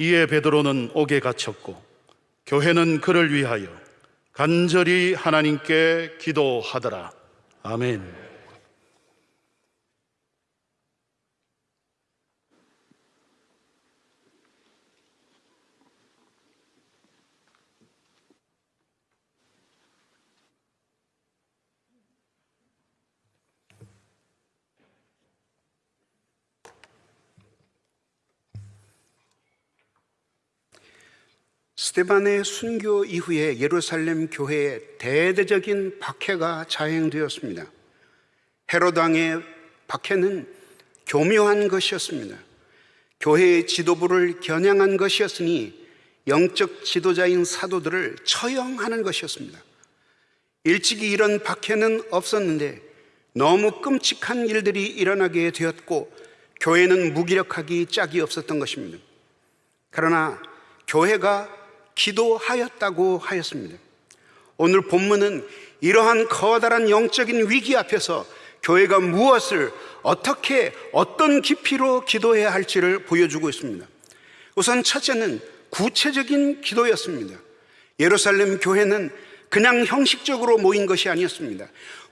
이에 베드로는 옥에 갇혔고 교회는 그를 위하여 간절히 하나님께 기도하더라. 아멘. 스테반의 순교 이후에 예루살렘 교회에 대대적인 박해가 자행되었습니다. 헤로당의 박해는 교묘한 것이었습니다. 교회의 지도부를 겨냥한 것이었으니 영적 지도자인 사도들을 처형하는 것이었습니다. 일찍이 이런 박해는 없었는데 너무 끔찍한 일들이 일어나게 되었고 교회는 무기력하기 짝이 없었던 것입니다. 그러나 교회가 기도하였다고 하였습니다. 오늘 본문은 이러한 커다란 영적인 위기 앞에서 교회가 무엇을 어떻게 어떤 깊이로 기도해야 할지를 보여주고 있습니다. 우선 첫째는 구체적인 기도였습니다. 예루살렘 교회는 그냥 형식적으로 모인 것이 아니었습니다.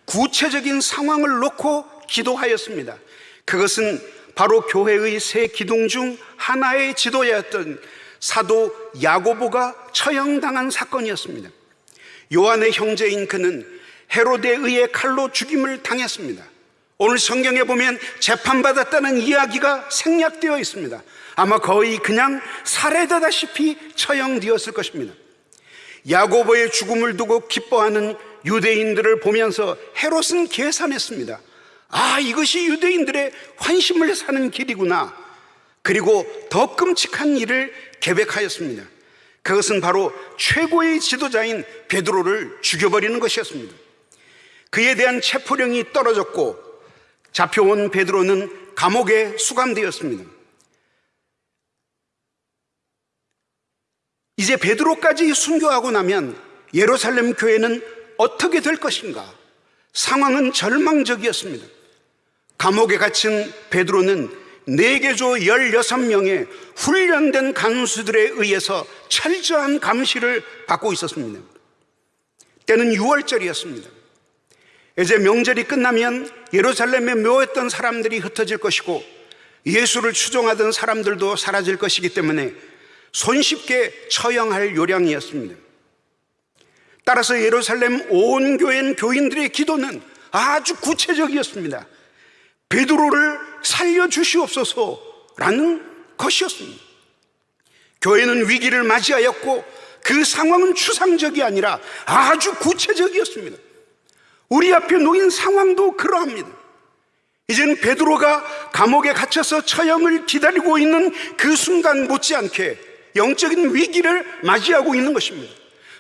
구체적인 상황을 놓고 기도하였습니다. 그것은 바로 교회의 세 기둥 중 하나의 지도였던 사도 야고보가 처형당한 사건이었습니다. 요한의 형제인 그는 헤로데에 의해 칼로 죽임을 당했습니다. 오늘 성경에 보면 재판받았다는 이야기가 생략되어 있습니다. 아마 거의 그냥 살해되다시피 처형되었을 것입니다. 야고보의 죽음을 두고 기뻐하는 유대인들을 보면서 헤롯은 계산했습니다. 아, 이것이 유대인들의 환심을 사는 길이구나. 그리고 더 끔찍한 일을 계획하였습니다. 그것은 바로 최고의 지도자인 베드로를 죽여버리는 것이었습니다. 그에 대한 체포령이 떨어졌고 잡혀온 베드로는 감옥에 수감되었습니다. 이제 베드로까지 순교하고 나면 예루살렘 교회는 어떻게 될 것인가? 상황은 절망적이었습니다. 감옥에 갇힌 베드로는 네개조 16명의 훈련된 간수들에 의해서 철저한 감시를 받고 있었습니다. 때는 6월절이었습니다. 이제 명절이 끝나면 예루살렘에 묘했던 사람들이 흩어질 것이고 예수를 추종하던 사람들도 사라질 것이기 때문에 손쉽게 처형할 요량이었습니다. 따라서 예루살렘 온 교회 교인들의 기도는 아주 구체적이었습니다. 베드로를 살려주시옵소서라는 것이었습니다. 교회는 위기를 맞이하였고 그 상황은 추상적이 아니라 아주 구체적이었습니다. 우리 앞에 놓인 상황도 그러합니다. 이제는 베드로가 감옥에 갇혀서 처형을 기다리고 있는 그 순간 못지않게 영적인 위기를 맞이하고 있는 것입니다.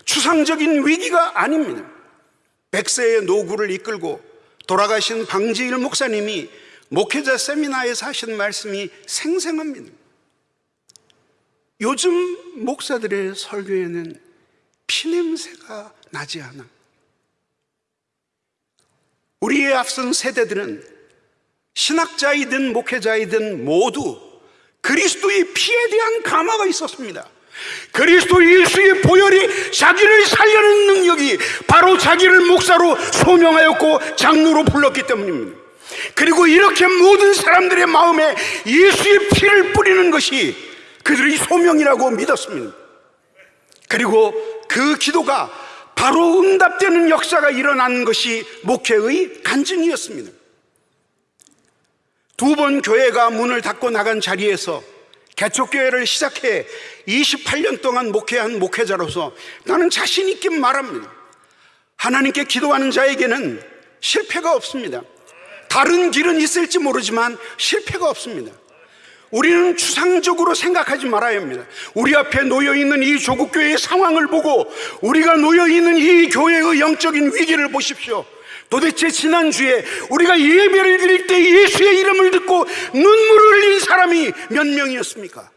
추상적인 위기가 아닙니다. 백세의 노구를 이끌고 돌아가신 방지일 목사님이 목회자 세미나에서 하신 말씀이 생생합니다. 요즘 목사들의 설교에는 피냄새가 나지 않아. 우리의 앞선 세대들은 신학자이든 목회자이든 모두 그리스도의 피에 대한 감화가 있었습니다. 그리스도 예수의 보혈이 자기를 살려는 능력이 바로 자기를 목사로 소명하였고 장로로 불렀기 때문입니다. 그리고 이렇게 모든 사람들의 마음에 예수의 피를 뿌리는 것이 그들의 소명이라고 믿었습니다. 그리고 그 기도가 바로 응답되는 역사가 일어난 것이 목회의 간증이었습니다. 두 번 교회가 문을 닫고 나간 자리에서 개척교회를 시작해 28년 동안 목회한 목회자로서 나는 자신있게 말합니다. 하나님께 기도하는 자에게는 실패가 없습니다. 다른 길은 있을지 모르지만 실패가 없습니다. 우리는 추상적으로 생각하지 말아야 합니다. 우리 앞에 놓여 있는 이 조국교회의 상황을 보고 우리가 놓여 있는 이 교회의 영적인 위기를 보십시오. 도대체 지난주에 우리가 예배를 드릴 때 예수의 이름을 듣고 눈물을 흘린 사람이 몇 명이었습니까?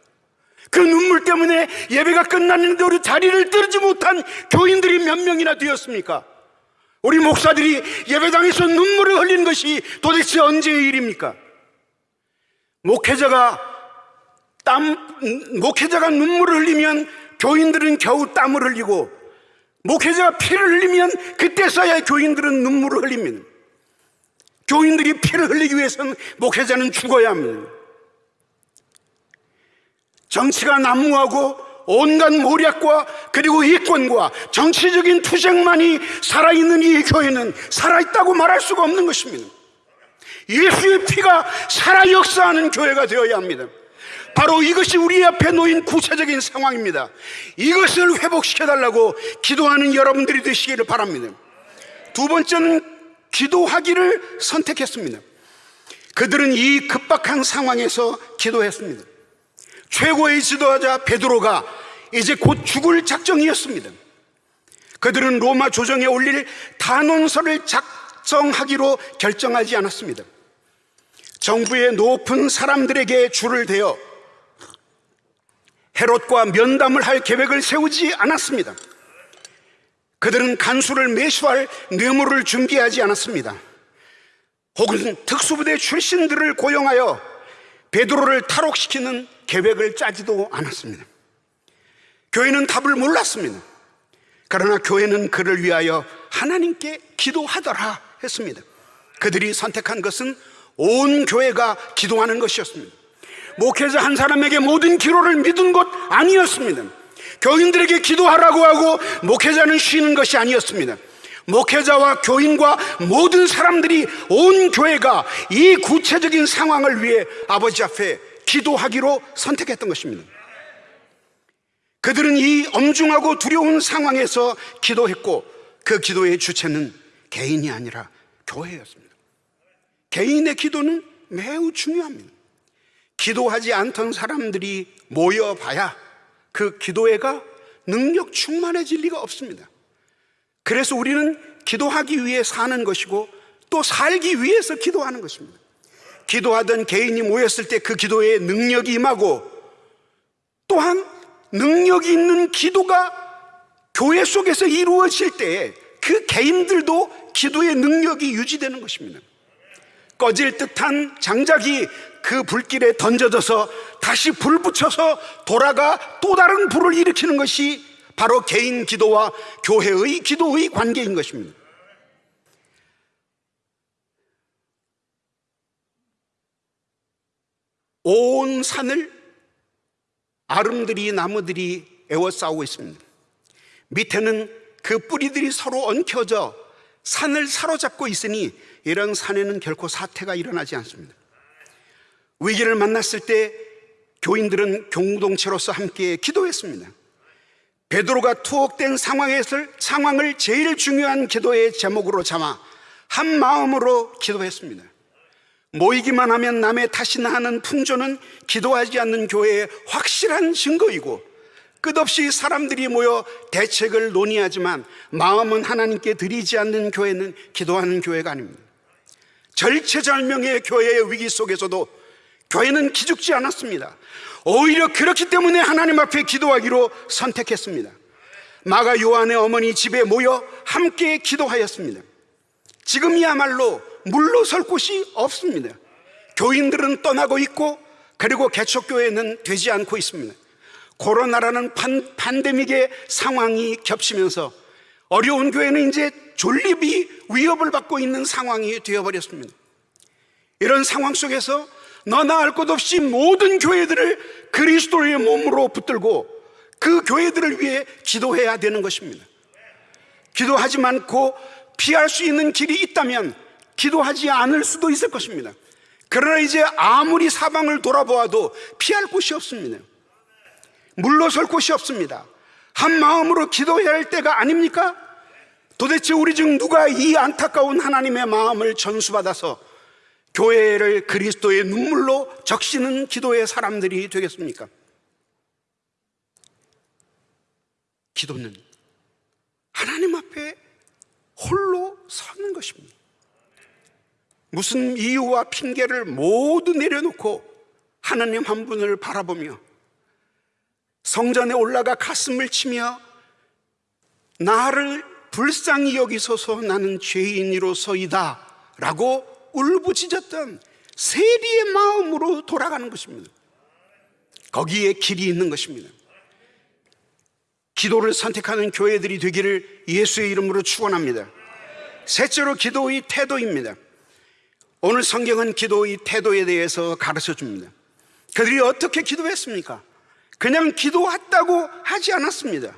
그 눈물 때문에 예배가 끝났는데 우리 자리를 뜨지 못한 교인들이 몇 명이나 되었습니까? 우리 목사들이 예배당에서 눈물을 흘린 것이 도대체 언제의 일입니까? 목회자가 땀, 목회자가 눈물을 흘리면 교인들은 겨우 땀을 흘리고 목회자가 피를 흘리면 그때서야 교인들은 눈물을 흘립니다. 교인들이 피를 흘리기 위해서는 목회자는 죽어야 합니다. 정치가 난무하고 온갖 모략과 그리고 이권과 정치적인 투쟁만이 살아있는 이 교회는 살아있다고 말할 수가 없는 것입니다. 예수의 피가 살아 역사하는 교회가 되어야 합니다. 바로 이것이 우리 앞에 놓인 구체적인 상황입니다. 이것을 회복시켜달라고 기도하는 여러분들이 되시기를 바랍니다. 두 번째는 기도하기를 선택했습니다. 그들은 이 급박한 상황에서 기도했습니다. 최고의 지도자 베드로가 이제 곧 죽을 작정이었습니다. 그들은 로마 조정에 올릴 단원서를 작성하기로 결정하지 않았습니다. 정부의 높은 사람들에게 줄을 대어 헤롯과 면담을 할 계획을 세우지 않았습니다. 그들은 간수를 매수할 뇌물을 준비하지 않았습니다. 혹은 특수부대 출신들을 고용하여 베드로를 탈옥시키는 계획을 짜지도 않았습니다. 교회는 답을 몰랐습니다. 그러나 교회는 그를 위하여 하나님께 기도하더라 했습니다. 그들이 선택한 것은 온 교회가 기도하는 것이었습니다. 목회자 한 사람에게 모든 기도를 믿은 것 아니었습니다. 교인들에게 기도하라고 하고 목회자는 쉬는 것이 아니었습니다. 목회자와 교인과 모든 사람들이 온 교회가 이 구체적인 상황을 위해 아버지 앞에 기도하기로 선택했던 것입니다. 그들은 이 엄중하고 두려운 상황에서 기도했고 그 기도의 주체는 개인이 아니라 교회였습니다. 개인의 기도는 매우 중요합니다. 기도하지 않던 사람들이 모여봐야 그 기도회가 능력 충만해질 리가 없습니다. 그래서 우리는 기도하기 위해 사는 것이고 또 살기 위해서 기도하는 것입니다. 기도하던 개인이 모였을 때 그 기도에 능력이 임하고 또한 능력이 있는 기도가 교회 속에서 이루어질 때 그 개인들도 기도의 능력이 유지되는 것입니다. 꺼질 듯한 장작이 그 불길에 던져져서 다시 불 붙여서 돌아가 또 다른 불을 일으키는 것이 바로 개인 기도와 교회의 기도의 관계인 것입니다. 온 산을 아름들이 나무들이 에워싸고 있습니다. 밑에는 그 뿌리들이 서로 엉켜져 산을 사로잡고 있으니 이런 산에는 결코 사태가 일어나지 않습니다. 위기를 만났을 때 교인들은 공동체로서 함께 기도했습니다. 베드로가 투옥된 상황에서 상황을 제일 중요한 기도의 제목으로 삼아 한 마음으로 기도했습니다. 모이기만 하면 남의 탓이나 하는 풍조는 기도하지 않는 교회의 확실한 증거이고 끝없이 사람들이 모여 대책을 논의하지만 마음은 하나님께 드리지 않는 교회는 기도하는 교회가 아닙니다. 절체절명의 교회의 위기 속에서도 교회는 기죽지 않았습니다. 오히려 그렇기 때문에 하나님 앞에 기도하기로 선택했습니다. 마가 요한의 어머니 집에 모여 함께 기도하였습니다. 지금이야말로 물러설 곳이 없습니다. 교인들은 떠나고 있고 그리고 개척교회는 되지 않고 있습니다. 코로나라는 판, 판데믹의 상황이 겹치면서 어려운 교회는 이제 존립이 위협을 받고 있는 상황이 되어버렸습니다. 이런 상황 속에서 너나 할 것 없이 모든 교회들을 그리스도의 몸으로 붙들고 그 교회들을 위해 기도해야 되는 것입니다. 기도하지 않고 피할 수 있는 길이 있다면 기도하지 않을 수도 있을 것입니다. 그러나 이제 아무리 사방을 돌아보아도 피할 곳이 없습니다. 물러설 곳이 없습니다. 한 마음으로 기도해야 할 때가 아닙니까? 도대체 우리 중 누가 이 안타까운 하나님의 마음을 전수받아서 교회를 그리스도의 눈물로 적시는 기도의 사람들이 되겠습니까? 기도는 하나님 앞에 홀로 서는 것입니다. 무슨 이유와 핑계를 모두 내려놓고 하나님 한 분을 바라보며 성전에 올라가 가슴을 치며 나를 불쌍히 여기소서 나는 죄인이로서이다 라고 울부짖었던 세리의 마음으로 돌아가는 것입니다. 거기에 길이 있는 것입니다. 기도를 선택하는 교회들이 되기를 예수의 이름으로 축원합니다. 셋째로 기도의 태도입니다. 오늘 성경은 기도의 태도에 대해서 가르쳐 줍니다. 그들이 어떻게 기도했습니까? 그냥 기도했다고 하지 않았습니다.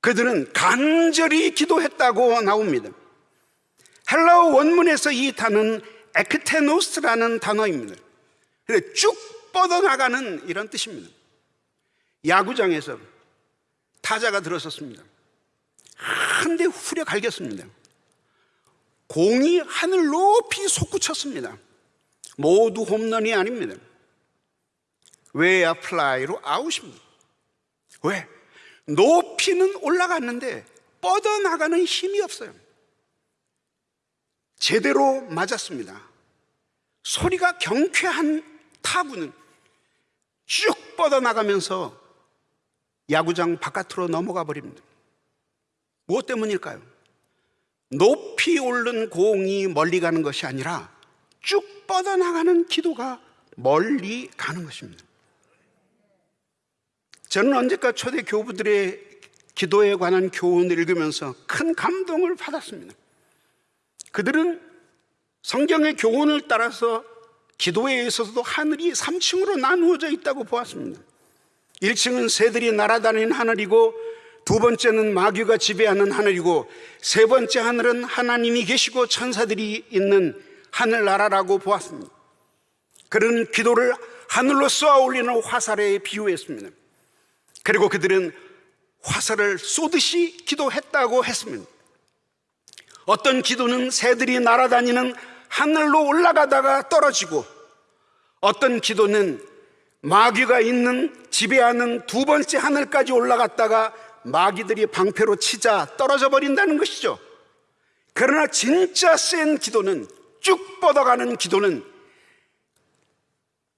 그들은 간절히 기도했다고 나옵니다. 헬라어 원문에서 이 단어는 에크테노스라는 단어입니다. 쭉 뻗어나가는 이런 뜻입니다. 야구장에서 타자가 들어섰습니다. 한 대 후려 갈겼습니다. 공이 하늘 높이 솟구쳤습니다. 모두 홈런이 아닙니다. 외야 플라이로 아웃입니다. 왜? 높이는 올라갔는데 뻗어나가는 힘이 없어요. 제대로 맞았습니다. 소리가 경쾌한 타구는 쭉 뻗어나가면서 야구장 바깥으로 넘어가 버립니다. 무엇 때문일까요? 높이 오른 공이 멀리 가는 것이 아니라 쭉 뻗어나가는 기도가 멀리 가는 것입니다. 저는 언제까 초대 교부들의 기도에 관한 교훈을 읽으면서 큰 감동을 받았습니다. 그들은 성경의 교훈을 따라서 기도에 있어서도 하늘이 3층으로 나누어져 있다고 보았습니다. 1층은 새들이 날아다니는 하늘이고 두 번째는 마귀가 지배하는 하늘이고 세 번째 하늘은 하나님이 계시고 천사들이 있는 하늘나라라고 보았습니다. 그런 기도를 하늘로 쏘아 올리는 화살에 비유했습니다. 그리고 그들은 화살을 쏘듯이 기도했다고 했습니다. 어떤 기도는 새들이 날아다니는 하늘로 올라가다가 떨어지고 어떤 기도는 마귀가 있는 지배하는 두 번째 하늘까지 올라갔다가 마귀들이 방패로 치자 떨어져 버린다는 것이죠. 그러나 진짜 센 기도는 쭉 뻗어가는 기도는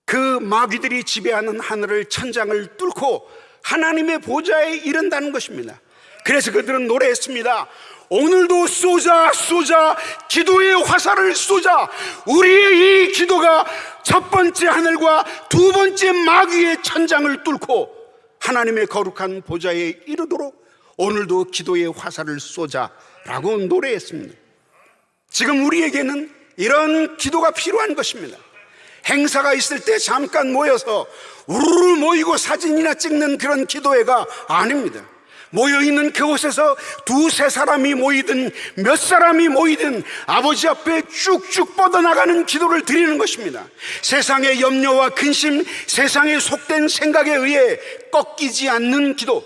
그 마귀들이 지배하는 하늘을 천장을 뚫고 하나님의 보좌에 이른다는 것입니다. 그래서 그들은 노래했습니다. 오늘도 쏘자 쏘자 기도의 화살을 쏘자 우리의 이 기도가 첫 번째 하늘과 두 번째 마귀의 천장을 뚫고 하나님의 거룩한 보좌에 이르도록 오늘도 기도의 화살을 쏘자라고 노래했습니다. 지금 우리에게는 이런 기도가 필요한 것입니다. 행사가 있을 때 잠깐 모여서 우르르 모이고 사진이나 찍는 그런 기도회가 아닙니다. 모여있는 그곳에서 두세 사람이 모이든 몇 사람이 모이든 아버지 앞에 쭉쭉 뻗어나가는 기도를 드리는 것입니다. 세상의 염려와 근심, 세상의 속된 생각에 의해 꺾이지 않는 기도,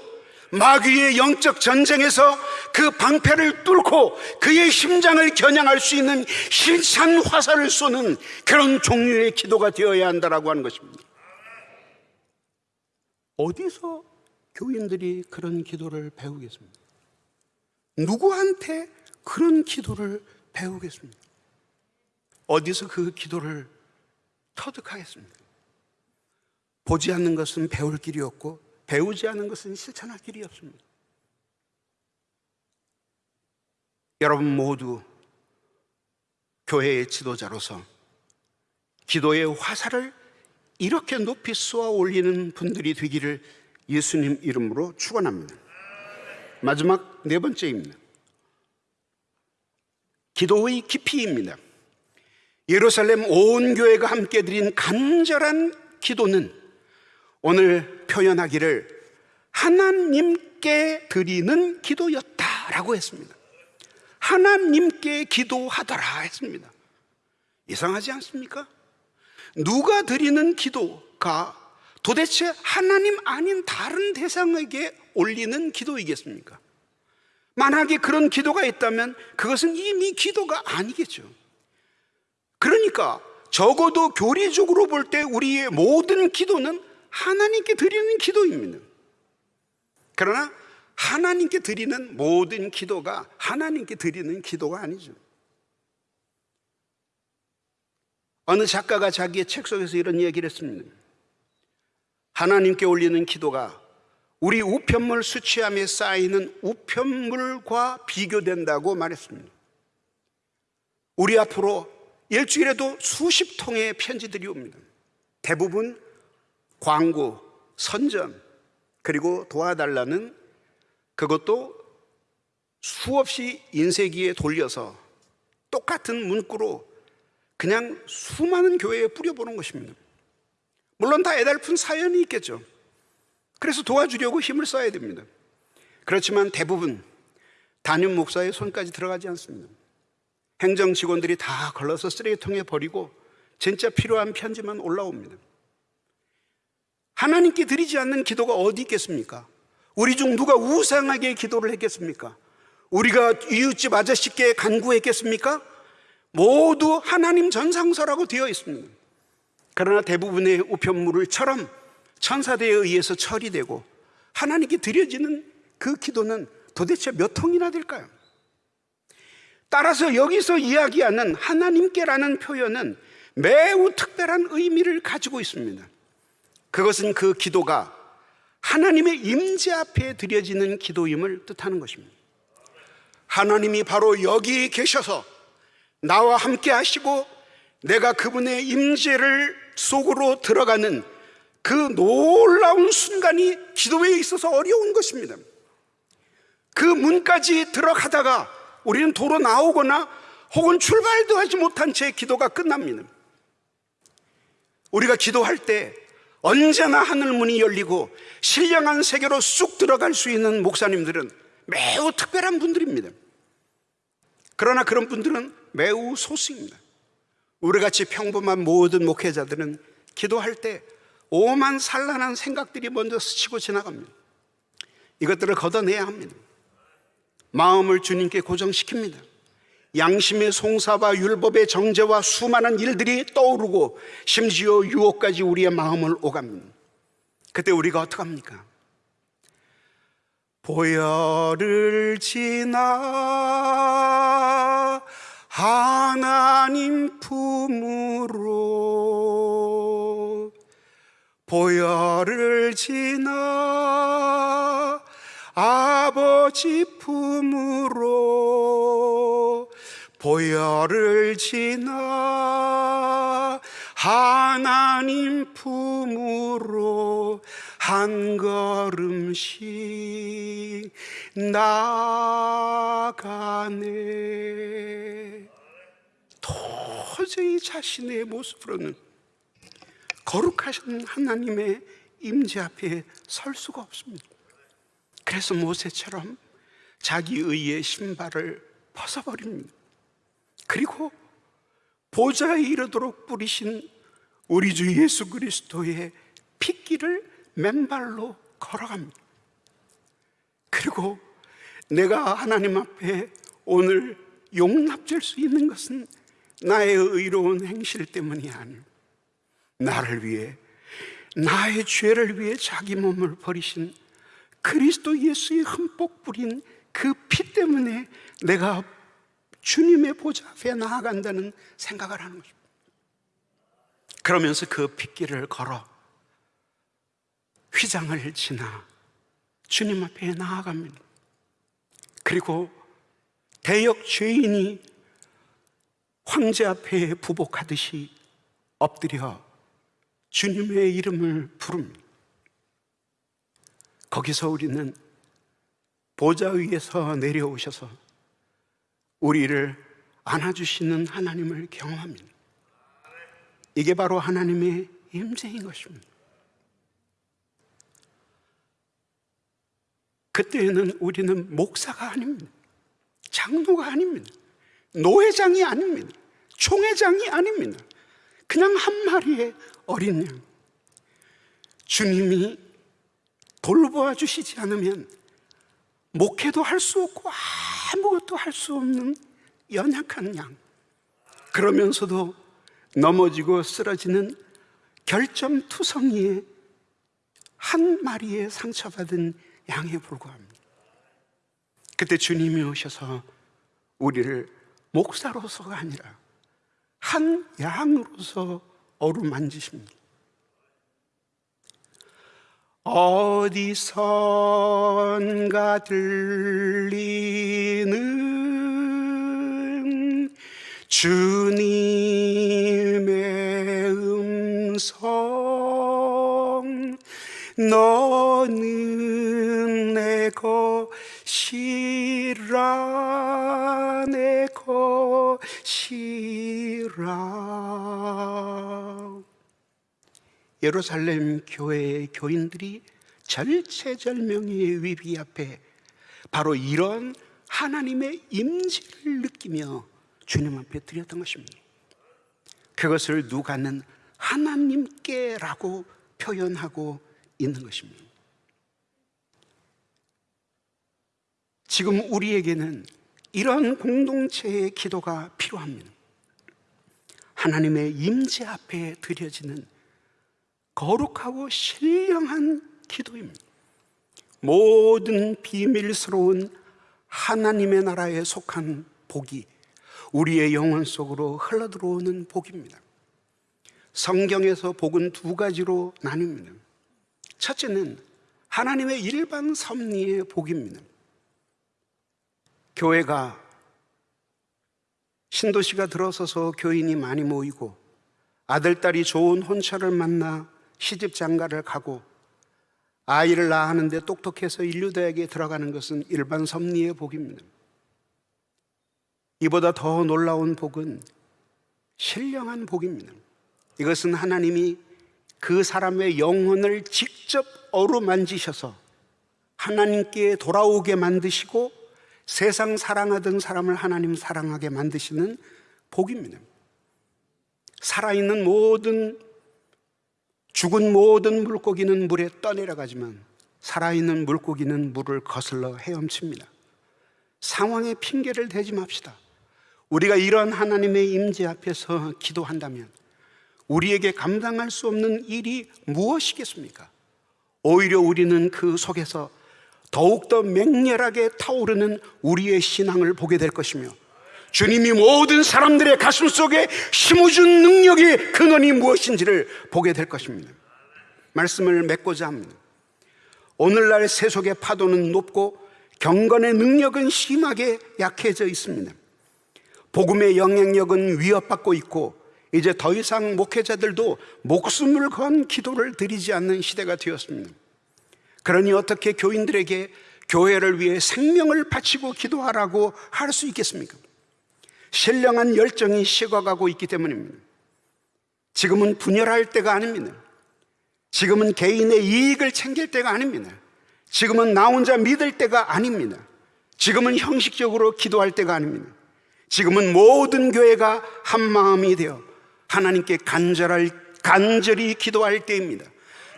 마귀의 영적 전쟁에서 그 방패를 뚫고 그의 심장을 겨냥할 수 있는 실찬 화살을 쏘는 그런 종류의 기도가 되어야 한다라고 하는 것입니다. 어디서 교인들이 그런 기도를 배우겠습니까? 누구한테 그런 기도를 배우겠습니까? 어디서 그 기도를 터득하겠습니까? 보지 않는 것은 배울 길이 없고 배우지 않은 것은 실천할 길이 없습니다. 여러분 모두 교회의 지도자로서 기도의 화살을 이렇게 높이 쏘아 올리는 분들이 되기를 예수님 이름으로 축원합니다. 마지막 네 번째입니다. 기도의 깊이입니다. 예루살렘 온 교회가 함께 드린 간절한 기도는 오늘 표현하기를 하나님께 드리는 기도였다라고 했습니다. 하나님께 기도하더라 했습니다. 이상하지 않습니까? 누가 드리는 기도가 도대체 하나님 아닌 다른 대상에게 올리는 기도이겠습니까? 만약에 그런 기도가 있다면 그것은 이미 기도가 아니겠죠. 그러니까 적어도 교리적으로 볼 때 우리의 모든 기도는 하나님께 드리는 기도입니다. 그러나 하나님께 드리는 모든 기도가 하나님께 드리는 기도가 아니죠. 어느 작가가 자기의 책 속에서 이런 얘기를 했습니다. 하나님께 올리는 기도가 우리 우편물 수취함에 쌓이는 우편물과 비교된다고 말했습니다. 우리 앞으로 일주일에도 수십 통의 편지들이 옵니다. 대부분 광고, 선전, 그리고 도와달라는 그것도 수없이 인쇄기에 돌려서 똑같은 문구로 그냥 수많은 교회에 뿌려보는 것입니다. 물론 다 애달픈 사연이 있겠죠. 그래서 도와주려고 힘을 써야 됩니다. 그렇지만 대부분 담임 목사의 손까지 들어가지 않습니다. 행정 직원들이 다 걸러서 쓰레기통에 버리고 진짜 필요한 편지만 올라옵니다. 하나님께 드리지 않는 기도가 어디 있겠습니까? 우리 중 누가 우상하게 기도를 했겠습니까? 우리가 이웃집 아저씨께 간구했겠습니까? 모두 하나님 전상서라고 되어 있습니다. 그러나 대부분의 우편물을처럼 천사대에 의해서 처리되고 하나님께 드려지는 그 기도는 도대체 몇 통이나 될까요? 따라서 여기서 이야기하는 하나님께라는 표현은 매우 특별한 의미를 가지고 있습니다. 그것은 그 기도가 하나님의 임재 앞에 드려지는 기도임을 뜻하는 것입니다. 하나님이 바로 여기 계셔서 나와 함께 하시고 내가 그분의 임재를 속으로 들어가는 그 놀라운 순간이 기도에 있어서 어려운 것입니다. 그 문까지 들어가다가 우리는 도로 나오거나 혹은 출발도 하지 못한 채 기도가 끝납니다. 우리가 기도할 때 언제나 하늘 문이 열리고 신령한 세계로 쑥 들어갈 수 있는 목사님들은 매우 특별한 분들입니다. 그러나 그런 분들은 매우 소수입니다. 우리같이 평범한 모든 목회자들은 기도할 때 오만 산란한 생각들이 먼저 스치고 지나갑니다. 이것들을 걷어내야 합니다. 마음을 주님께 고정시킵니다. 양심의 송사와 율법의 정죄와 수많은 일들이 떠오르고 심지어 유혹까지 우리의 마음을 오갑니다. 그때 우리가 어떡합니까? 보혈을 지나 하나님 품으로 보혈을 지나 아버지 품으로 보혈을 지나 하나님 품으로 한 걸음씩 나가네 도저히 자신의 모습으로는 거룩하신 하나님의 임재 앞에 설 수가 없습니다. 그래서 모세처럼 자기 의의 신발을 벗어버립니다. 그리고 보좌에 이르도록 뿌리신 우리 주 예수 그리스도의 핏길을 맨발로 걸어갑니다. 그리고 내가 하나님 앞에 오늘 용납될 수 있는 것은 나의 의로운 행실 때문이 아니고 나를 위해 나의 죄를 위해 자기 몸을 버리신 그리스도 예수의 흠뻑 뿌린 그 피 때문에 내가 주님의 보좌 앞에 나아간다는 생각을 하는 것입니다. 그러면서 그 핏길을 걸어 휘장을 지나 주님 앞에 나아갑니다. 그리고 대역 죄인이 황제 앞에 부복하듯이 엎드려 주님의 이름을 부릅니다. 거기서 우리는 보좌 위에서 내려오셔서 우리를 안아주시는 하나님을 경험합니다. 이게 바로 하나님의 임재인 것입니다. 그때에는 우리는 목사가 아닙니다. 장로가 아닙니다. 노회장이 아닙니다. 총회장이 아닙니다. 그냥 한 마리의 어린 양. 주님이 돌보아 주시지 않으면 목회도 할 수 없고 아무것도 할 수 없는 연약한 양. 그러면서도 넘어지고 쓰러지는 결점투성이의 한 마리의 상처받은 양에 불과합니다. 그때 주님이 오셔서 우리를 목사로서가 아니라 한 양으로서 어루만지십니다. 어디선가 들리는 주님의 음성 너는 내 것이라 것이라 예루살렘 교회의 교인들이 절체절명의 위기 앞에 바로 이런 하나님의 임재를 느끼며 주님 앞에 드렸던 것입니다. 그것을 누가는 하나님께라고 표현하고 있는 것입니다. 지금 우리에게는 이런 공동체의 기도가 필요합니다. 하나님의 임재 앞에 드려지는 거룩하고 신령한 기도입니다. 모든 비밀스러운 하나님의 나라에 속한 복이 우리의 영혼 속으로 흘러들어오는 복입니다. 성경에서 복은 두 가지로 나뉩니다. 첫째는 하나님의 일반 섭리의 복입니다. 교회가 신도시가 들어서서 교인이 많이 모이고 아들, 딸이 좋은 혼처를 만나 시집 장가를 가고 아이를 낳았는데 똑똑해서 인류대학에 들어가는 것은 일반 섭리의 복입니다. 이보다 더 놀라운 복은 신령한 복입니다. 이것은 하나님이 그 사람의 영혼을 직접 어루만지셔서 하나님께 돌아오게 만드시고 세상 사랑하던 사람을 하나님 사랑하게 만드시는 복입니다. 살아있는 모든 죽은 모든 물고기는 물에 떠내려가지만 살아있는 물고기는 물을 거슬러 헤엄칩니다. 상황에 핑계를 대지 맙시다. 우리가 이런 하나님의 임재 앞에서 기도한다면 우리에게 감당할 수 없는 일이 무엇이겠습니까? 오히려 우리는 그 속에서 더욱더 맹렬하게 타오르는 우리의 신앙을 보게 될 것이며 주님이 모든 사람들의 가슴 속에 심어준 능력의 근원이 무엇인지를 보게 될 것입니다. 말씀을 맺고자 합니다. 오늘날 세속의 파도는 높고 경건의 능력은 심하게 약해져 있습니다. 복음의 영향력은 위협받고 있고 이제 더 이상 목회자들도 목숨을 건 기도를 드리지 않는 시대가 되었습니다. 그러니 어떻게 교인들에게 교회를 위해 생명을 바치고 기도하라고 할 수 있겠습니까? 신령한 열정이 식어가고 있기 때문입니다. 지금은 분열할 때가 아닙니다. 지금은 개인의 이익을 챙길 때가 아닙니다. 지금은 나 혼자 믿을 때가 아닙니다. 지금은 형식적으로 기도할 때가 아닙니다. 지금은 모든 교회가 한 마음이 되어 하나님께 간절할, 간절히 기도할 때입니다.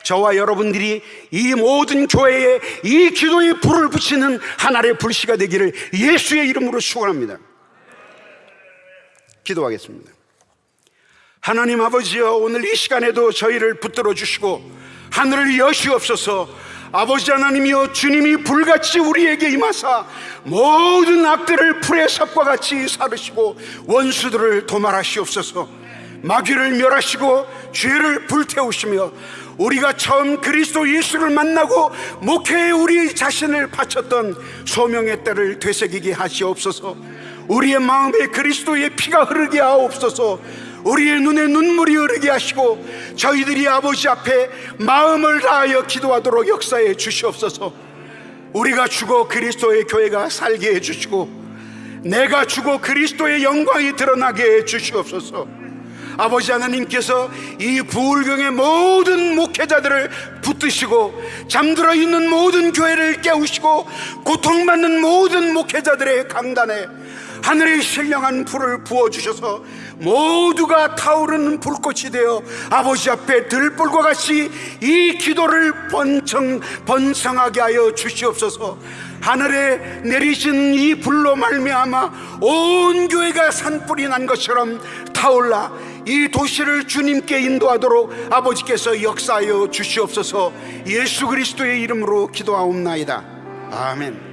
저와 여러분들이 이 모든 교회에 이 기도의 불을 붙이는 하나의 불씨가 되기를 예수의 이름으로 축원합니다. 기도하겠습니다. 하나님 아버지여 오늘 이 시간에도 저희를 붙들어 주시고 하늘을 여시옵소서 아버지 하나님이여 주님이 불같이 우리에게 임하사 모든 악들을 풀의 섭과 같이 사르시고 원수들을 도말하시옵소서 마귀를 멸하시고 죄를 불태우시며 우리가 처음 그리스도 예수를 만나고 목회에 우리 자신을 바쳤던 소명의 때를 되새기게 하시옵소서. 우리의 마음에 그리스도의 피가 흐르게 하옵소서. 우리의 눈에 눈물이 흐르게 하시고 저희들이 아버지 앞에 마음을 다하여 기도하도록 역사해 주시옵소서. 우리가 죽어 그리스도의 교회가 살게 해 주시고 내가 죽어 그리스도의 영광이 드러나게 해 주시옵소서 아버지 하나님께서 이 부울경의 모든 목회자들을 붙드시고 잠들어 있는 모든 교회를 깨우시고 고통받는 모든 목회자들의 강단에 하늘의 신령한 불을 부어주셔서 모두가 타오르는 불꽃이 되어 아버지 앞에 들불과 같이 이 기도를 번성, 번성하게 하여 주시옵소서. 하늘에 내리신 이 불로 말미암아 온 교회가 산불이 난 것처럼 타올라 이 도시를 주님께 인도하도록 아버지께서 역사하여 주시옵소서. 예수 그리스도의 이름으로 기도하옵나이다. 아멘